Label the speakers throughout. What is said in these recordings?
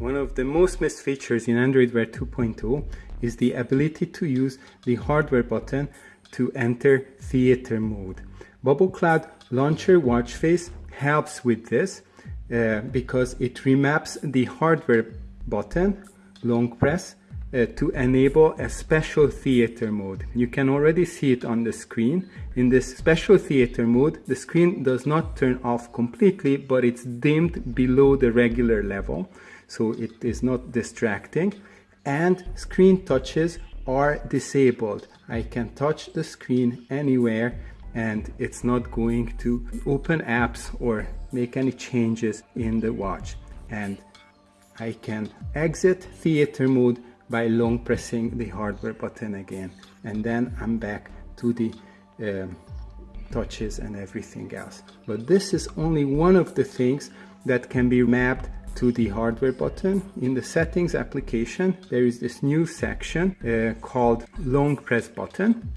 Speaker 1: One of the most missed features in Android Wear 2.0 is the ability to use the hardware button to enter theater mode. Bubble Cloud Launcher watch face helps with this uh, because it remaps the hardware button, long press, uh, to enable a special theater mode. You can already see it on the screen. In this special theater mode, the screen does not turn off completely, but it's dimmed below the regular level, so it is not distracting. And screen touches are disabled. I can touch the screen anywhere and it's not going to open apps or make any changes in the watch. And I can exit theater mode by long pressing the hardware button again and then I'm back to the um, touches and everything else but this is only one of the things that can be mapped to the hardware button. In the settings application there is this new section uh, called long press button.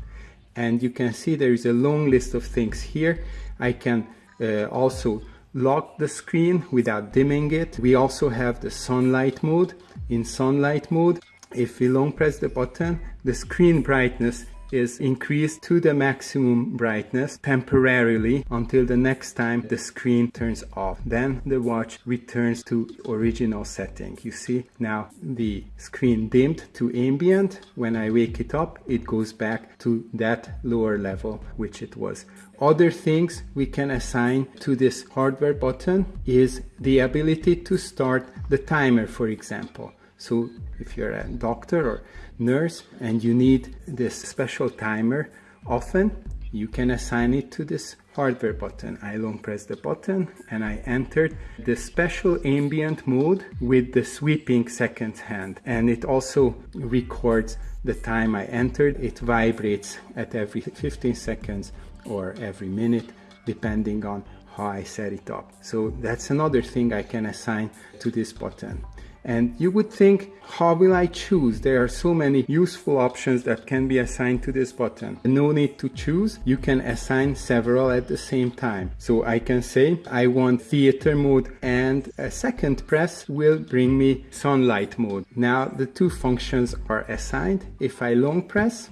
Speaker 1: And you can see there is a long list of things here. I can uh, also lock the screen without dimming it. We also have the sunlight mode. In sunlight mode if we long press the button, the screen brightness is increased to the maximum brightness temporarily until the next time the screen turns off. Then the watch returns to original setting. You see now the screen dimmed to ambient. When I wake it up, it goes back to that lower level which it was. Other things we can assign to this hardware button is the ability to start the timer, for example. So if you're a doctor or nurse and you need this special timer often, you can assign it to this hardware button. I long press the button and I entered the special ambient mode with the sweeping second hand and it also records the time I entered. It vibrates at every 15 seconds or every minute depending on how I set it up. So that's another thing I can assign to this button. And you would think, how will I choose? There are so many useful options that can be assigned to this button. No need to choose. You can assign several at the same time. So I can say, I want theater mode and a second press will bring me sunlight mode. Now the two functions are assigned. If I long press,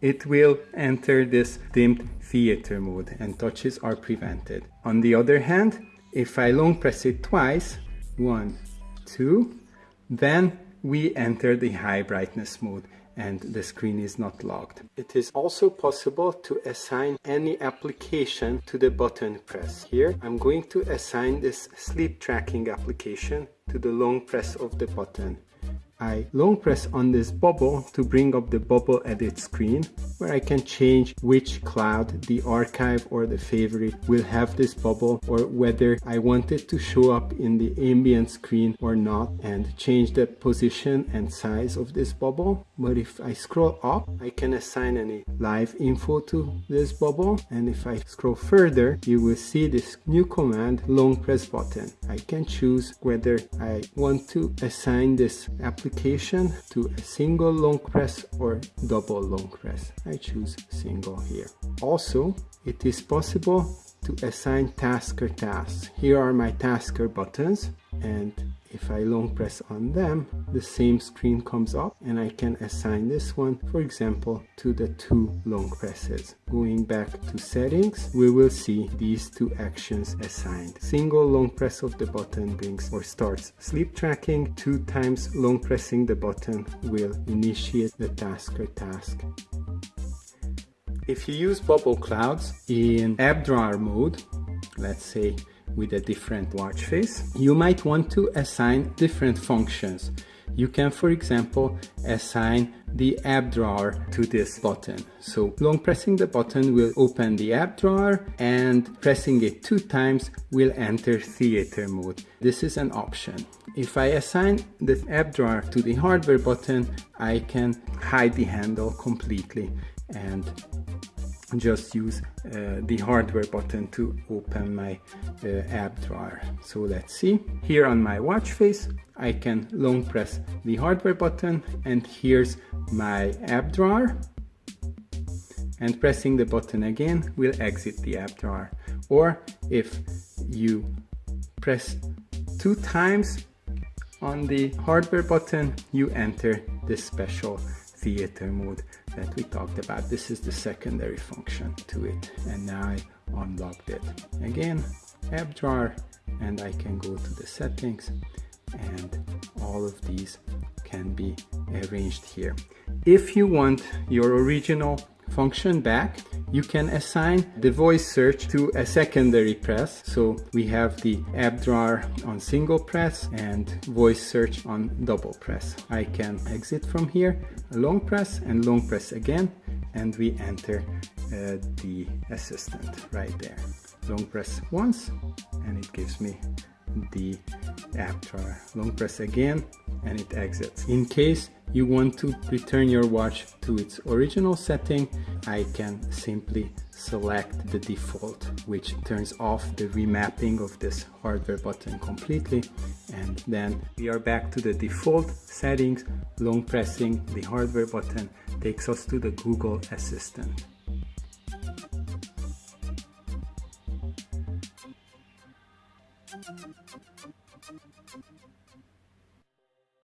Speaker 1: it will enter this dimmed theater mode and touches are prevented. On the other hand, if I long press it twice, one, 2 then we enter the high brightness mode and the screen is not locked. It is also possible to assign any application to the button press. Here I'm going to assign this sleep tracking application to the long press of the button. I long press on this bubble to bring up the bubble edit screen where I can change which cloud, the archive or the favorite will have this bubble or whether I want it to show up in the ambient screen or not and change the position and size of this bubble. But if I scroll up, I can assign any live info to this bubble and if I scroll further, you will see this new command long press button. I can choose whether I want to assign this application to a single long press or double long press. I choose single here. Also, it is possible to assign tasker tasks. Here are my tasker buttons and if I long press on them, the same screen comes up and I can assign this one, for example, to the two long presses. Going back to settings, we will see these two actions assigned. Single long press of the button brings or starts sleep tracking. Two times long pressing the button will initiate the tasker task. If you use bubble clouds in app drawer mode, let's say with a different watch face. You might want to assign different functions. You can, for example, assign the app drawer to this button. So long pressing the button will open the app drawer and pressing it two times will enter theater mode. This is an option. If I assign the app drawer to the hardware button, I can hide the handle completely and just use uh, the hardware button to open my uh, app drawer. So let's see. Here on my watch face, I can long press the hardware button and here's my app drawer. And pressing the button again will exit the app drawer. Or if you press two times on the hardware button, you enter the special theater mode that we talked about. This is the secondary function to it. And now I unlocked it. Again, app drawer, and I can go to the settings and all of these can be arranged here. If you want your original function back, you can assign the voice search to a secondary press. So we have the app drawer on single press and voice search on double press. I can exit from here, long press and long press again, and we enter uh, the assistant right there. Long press once and it gives me the app. Long press again and it exits. In case you want to return your watch to its original setting, I can simply select the default, which turns off the remapping of this hardware button completely. And then we are back to the default settings. Long pressing the hardware button takes us to the Google Assistant.